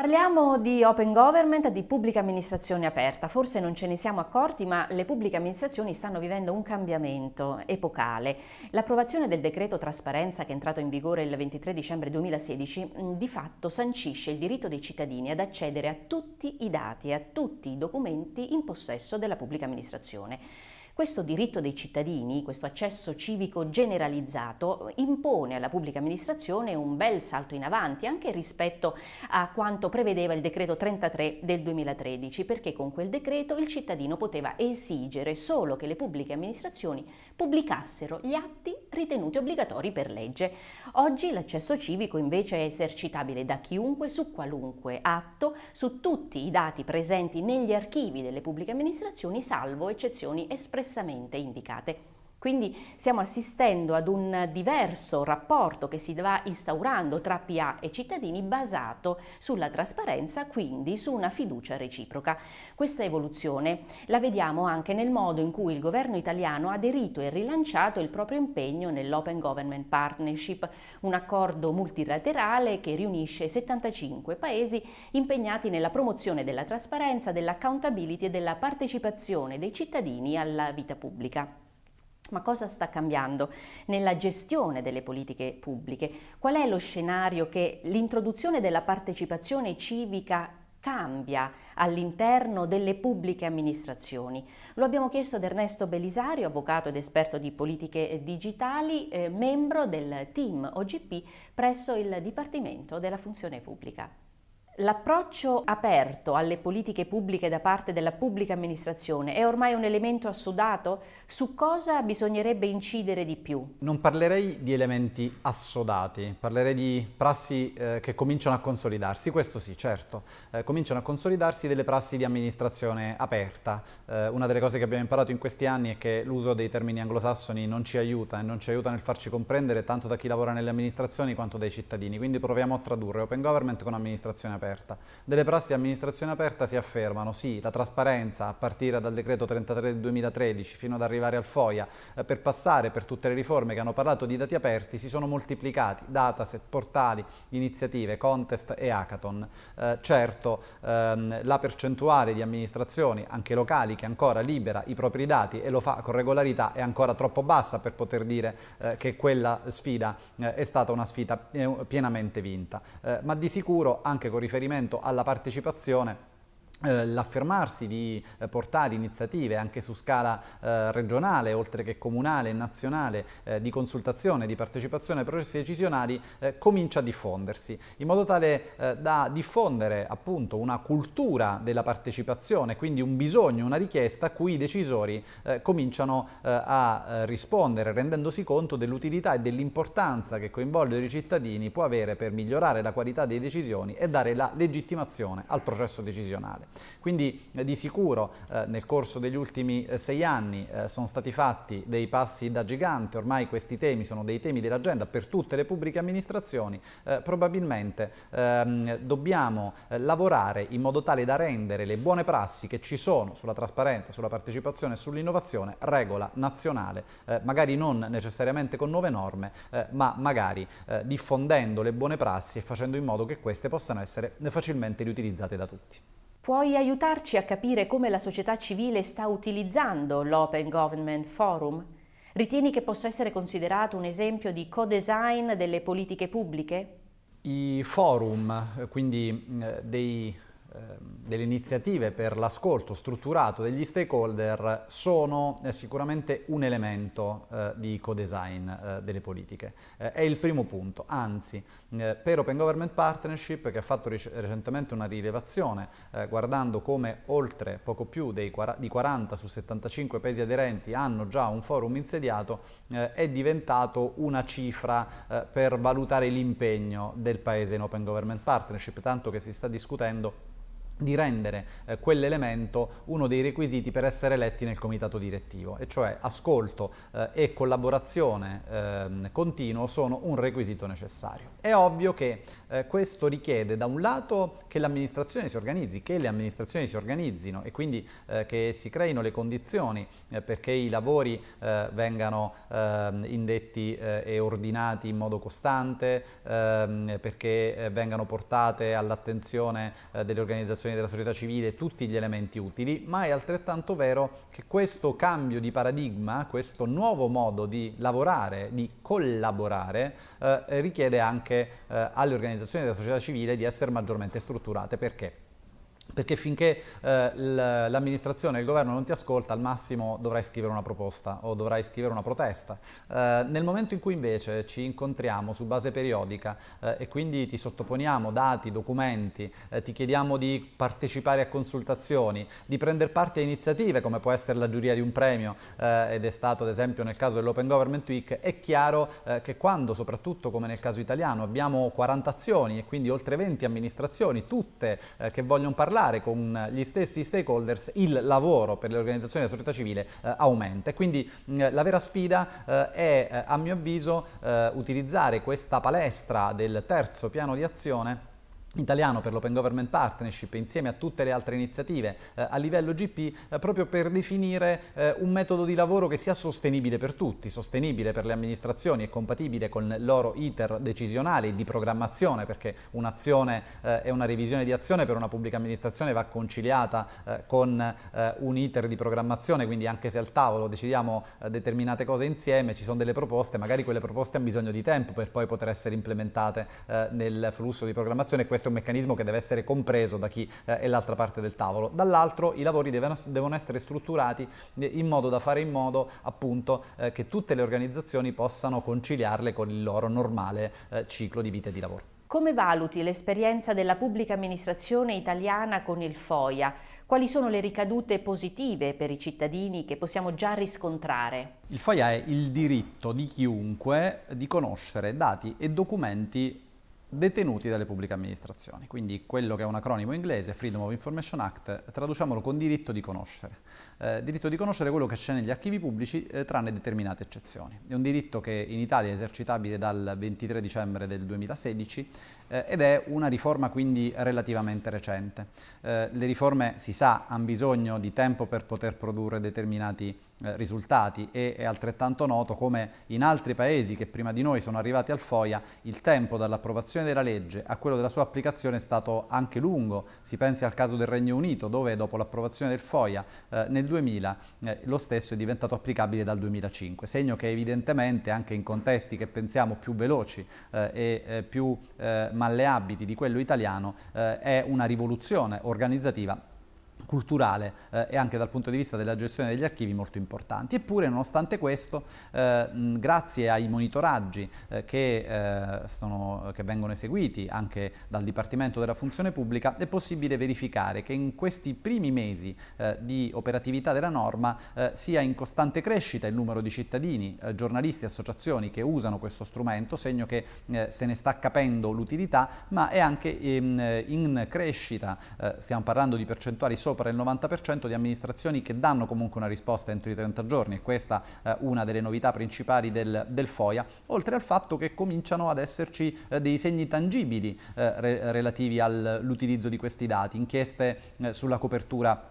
Parliamo di open government, di pubblica amministrazione aperta. Forse non ce ne siamo accorti, ma le pubbliche amministrazioni stanno vivendo un cambiamento epocale. L'approvazione del decreto trasparenza che è entrato in vigore il 23 dicembre 2016 di fatto sancisce il diritto dei cittadini ad accedere a tutti i dati e a tutti i documenti in possesso della pubblica amministrazione. Questo diritto dei cittadini, questo accesso civico generalizzato, impone alla pubblica amministrazione un bel salto in avanti anche rispetto a quanto prevedeva il decreto 33 del 2013, perché con quel decreto il cittadino poteva esigere solo che le pubbliche amministrazioni pubblicassero gli atti ritenuti obbligatori per legge. Oggi l'accesso civico invece è esercitabile da chiunque su qualunque atto, su tutti i dati presenti negli archivi delle pubbliche amministrazioni, salvo eccezioni espresse espressamente indicate. Quindi stiamo assistendo ad un diverso rapporto che si va instaurando tra PA e cittadini basato sulla trasparenza, quindi su una fiducia reciproca. Questa evoluzione la vediamo anche nel modo in cui il governo italiano ha aderito e rilanciato il proprio impegno nell'Open Government Partnership, un accordo multilaterale che riunisce 75 paesi impegnati nella promozione della trasparenza, dell'accountability e della partecipazione dei cittadini alla vita pubblica. Ma cosa sta cambiando nella gestione delle politiche pubbliche? Qual è lo scenario che l'introduzione della partecipazione civica cambia all'interno delle pubbliche amministrazioni? Lo abbiamo chiesto ad Ernesto Belisario, avvocato ed esperto di politiche digitali, eh, membro del team OGP presso il Dipartimento della Funzione Pubblica. L'approccio aperto alle politiche pubbliche da parte della pubblica amministrazione è ormai un elemento assodato? Su cosa bisognerebbe incidere di più? Non parlerei di elementi assodati, parlerei di prassi eh, che cominciano a consolidarsi, questo sì, certo. Eh, cominciano a consolidarsi delle prassi di amministrazione aperta. Eh, una delle cose che abbiamo imparato in questi anni è che l'uso dei termini anglosassoni non ci aiuta e non ci aiuta nel farci comprendere tanto da chi lavora nelle amministrazioni quanto dai cittadini, quindi proviamo a tradurre open government con amministrazione aperta aperta. Delle prassi di amministrazione aperta si affermano, sì, la trasparenza a partire dal decreto 33 del 2013 fino ad arrivare al FOIA, eh, per passare per tutte le riforme che hanno parlato di dati aperti, si sono moltiplicati, dataset, portali, iniziative, contest e hackathon. Eh, certo, ehm, la percentuale di amministrazioni, anche locali, che ancora libera i propri dati e lo fa con regolarità è ancora troppo bassa per poter dire eh, che quella sfida eh, è stata una sfida eh, pienamente vinta. Eh, ma di sicuro, anche con riferimento riferimento alla partecipazione l'affermarsi di eh, portare iniziative anche su scala eh, regionale, oltre che comunale e nazionale, eh, di consultazione, di partecipazione ai processi decisionali, eh, comincia a diffondersi, in modo tale eh, da diffondere appunto una cultura della partecipazione, quindi un bisogno, una richiesta a cui i decisori cominciano a rispondere, rendendosi conto dell'utilità e dell'importanza che coinvolgere i cittadini può avere per migliorare la qualità delle decisioni e dare la legittimazione al processo decisionale. Quindi eh, di sicuro eh, nel corso degli ultimi eh, sei anni sono stati fatti dei passi da gigante, ormai questi temi sono dei temi dell'agenda per tutte le pubbliche amministrazioni, probabilmente ehm, dobbiamo lavorare in modo tale da rendere le buone prassi che ci sono sulla trasparenza, sulla partecipazione e sull'innovazione regola nazionale, magari non necessariamente con nuove norme, ma magari diffondendo le buone prassi e facendo in modo che queste possano essere facilmente riutilizzate da tutti. Puoi aiutarci a capire come la società civile sta utilizzando l'Open Government Forum? Ritieni che possa essere considerato un esempio di co-design delle politiche pubbliche? I forum, quindi eh, dei delle iniziative per l'ascolto strutturato degli stakeholder sono eh, sicuramente un elemento eh, di co-design eh, delle politiche. Eh, è il primo punto, anzi eh, per Open Government Partnership che ha fatto recentemente una rilevazione eh, guardando come oltre poco più dei, di 40 su 75 paesi aderenti hanno già un forum insediato, è diventato una cifra per valutare l'impegno del paese in Open Government Partnership, tanto che si sta discutendo di rendere eh, quell'elemento uno dei requisiti per essere eletti nel comitato direttivo, e cioè ascolto eh, e collaborazione eh, continuo sono un requisito necessario. È ovvio che eh, questo richiede da un lato che l'amministrazione si organizzi, che le amministrazioni si organizzino e quindi eh, che si creino le condizioni eh, perché i lavori vengano ehm, indetti e ordinati in modo costante, ehm, perché vengano portate all'attenzione delle organizzazioni organizzazioni della società civile tutti gli elementi utili, ma è altrettanto vero che questo cambio di paradigma, questo nuovo modo di lavorare, di collaborare, eh, richiede anche eh, alle organizzazioni della società civile di essere maggiormente strutturate. Perché? Perché finché eh, l'amministrazione e il governo non ti ascolta al massimo dovrai scrivere una proposta o dovrai scrivere una protesta. Eh, nel momento in cui invece ci incontriamo su base periodica eh, e quindi ti sottoponiamo dati, documenti, eh, ti chiediamo di partecipare a consultazioni, di prendere parte a iniziative come può essere la giuria di un premio eh, ed è stato ad esempio nel caso dell'Open Government Week, è chiaro eh, che quando soprattutto come nel caso italiano abbiamo 40 azioni e quindi oltre 20 amministrazioni, tutte che vogliono parlare parlare con gli stessi stakeholders il lavoro per le organizzazioni della società civile eh, aumenta. Quindi mh, la vera sfida eh, è eh, a mio avviso eh, utilizzare questa palestra del terzo piano di azione italiano per l'Open Government Partnership insieme a tutte le altre iniziative eh, a livello GP eh, proprio per definire eh, un metodo di lavoro che sia sostenibile per tutti, sostenibile per le amministrazioni e compatibile con il loro iter decisionale e di programmazione perché un'azione eh, e una revisione di azione per una pubblica amministrazione va conciliata eh, con eh, un iter di programmazione quindi anche se al tavolo decidiamo determinate cose insieme ci sono delle proposte, magari quelle proposte hanno bisogno di tempo per poi poter essere implementate nel flusso di programmazione questo è un meccanismo che deve essere compreso da chi eh, è l'altra parte del tavolo. Dall'altro i lavori devono, devono, essere strutturati in modo da fare in modo appunto eh, che tutte le organizzazioni possano conciliarle con il loro normale eh, ciclo di vita e di lavoro. Come valuti l'esperienza della pubblica amministrazione italiana con il FOIA? Quali sono le ricadute positive per i cittadini che possiamo già riscontrare? Il FOIA è il diritto di chiunque di conoscere dati e documenti detenuti dalle pubbliche amministrazioni, quindi quello che è un acronimo inglese, Freedom of Information Act, traduciamolo con diritto di conoscere. Eh, diritto di conoscere quello che c'è negli archivi pubblici, eh, tranne determinate eccezioni. È un diritto che in Italia è esercitabile dal 23 dicembre del 2016 eh, ed è una riforma quindi relativamente recente. Eh, le riforme, si sa, hanno bisogno di tempo per poter produrre determinati eh, risultati e è altrettanto noto come in altri paesi che prima di noi sono arrivati al FOIA il tempo dall'approvazione della legge a quello della sua applicazione è stato anche lungo. Si pensi al caso del Regno Unito dove dopo l'approvazione del FOIA eh, nel 2000 eh, lo stesso è diventato applicabile dal 2005, segno che evidentemente anche in contesti che pensiamo più veloci eh, e eh, più malleabili di quello italiano è una rivoluzione organizzativa culturale eh, e anche dal punto di vista della gestione degli archivi molto importanti. Eppure, nonostante questo, eh, grazie ai monitoraggi eh, che, eh, sono, che, vengono eseguiti anche dal Dipartimento della Funzione Pubblica, è possibile verificare che in questi primi mesi eh, di operatività della norma eh, sia in costante crescita il numero di cittadini, giornalisti e associazioni che usano questo strumento, segno che se ne sta capendo l'utilità, ma è anche ehm, in crescita, stiamo parlando di percentuali sopra sopra il 90% di amministrazioni che danno comunque una risposta entro i 30 giorni e questa è eh, una delle novità principali del, del, FOIA, oltre al fatto che cominciano ad esserci eh, dei segni tangibili eh, re relativi all'utilizzo di questi dati, inchieste eh, sulla copertura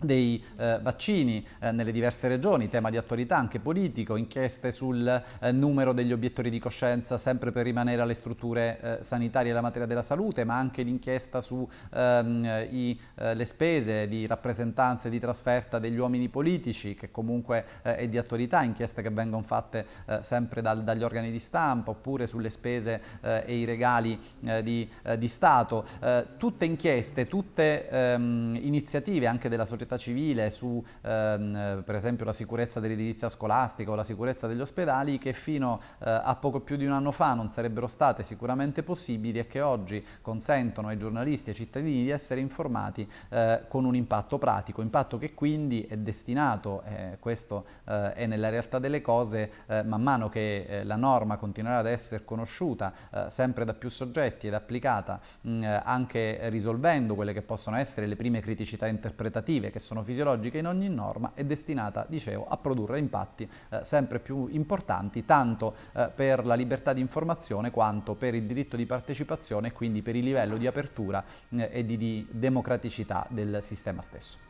dei eh, vaccini eh, nelle diverse regioni, tema di attualità anche politico, inchieste sul eh, numero degli obiettori di coscienza sempre per rimanere alle strutture eh, sanitarie e alla materia della salute, ma anche l'inchiesta sulle ehm, eh, spese di rappresentanze di trasferta degli uomini politici che comunque eh, è di attualità, inchieste che vengono fatte sempre dal, dagli organi di stampa oppure sulle spese e i regali di, di, Stato, tutte inchieste, tutte ehm, iniziative anche della società società civile, su ehm, per esempio la sicurezza dell'edilizia scolastica o la sicurezza degli ospedali che fino eh, a poco più di un anno fa non sarebbero state sicuramente possibili e che oggi consentono ai giornalisti e ai cittadini di essere informati eh, con un impatto pratico, impatto che quindi è destinato, eh, questo eh, è nella realtà delle cose, eh, man mano che eh, la norma continuerà ad essere conosciuta sempre da più soggetti ed applicata mh, anche risolvendo quelle che possono essere le prime criticità interpretative che sono fisiologiche in ogni norma, è destinata, dicevo, a produrre impatti sempre più importanti tanto per la libertà di informazione quanto per il diritto di partecipazione e quindi per il livello di apertura e di, di democraticità del sistema stesso.